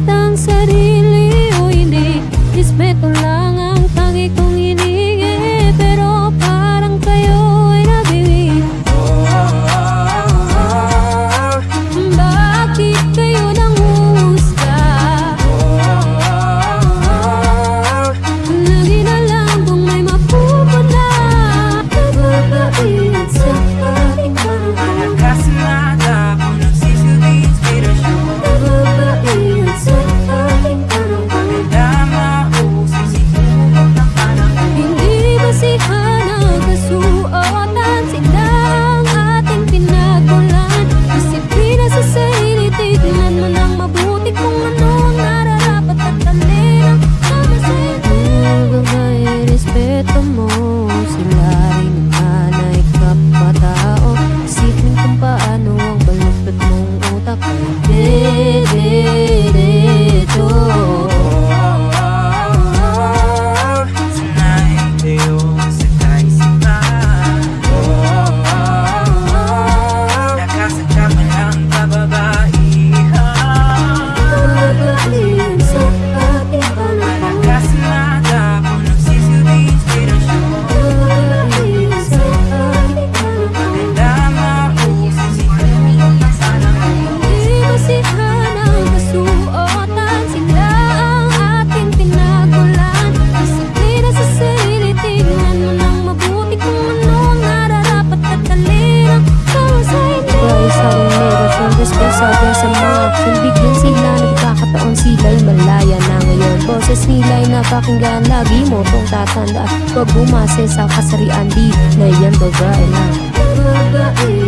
Kaitang sarili o hindi Ismet ulang sikreto mo Sila'y naman ay kapatao Isipin kung paano ang baluktot mong utak. Di, di, di masama Nung bigyan sila nagkakataon sila'y malaya na ngayon. Boses nila'y napakinggan lagi mo tong tatanda Huwag bumase sa kasarian di na yan babae lang Babae.